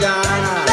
Diana.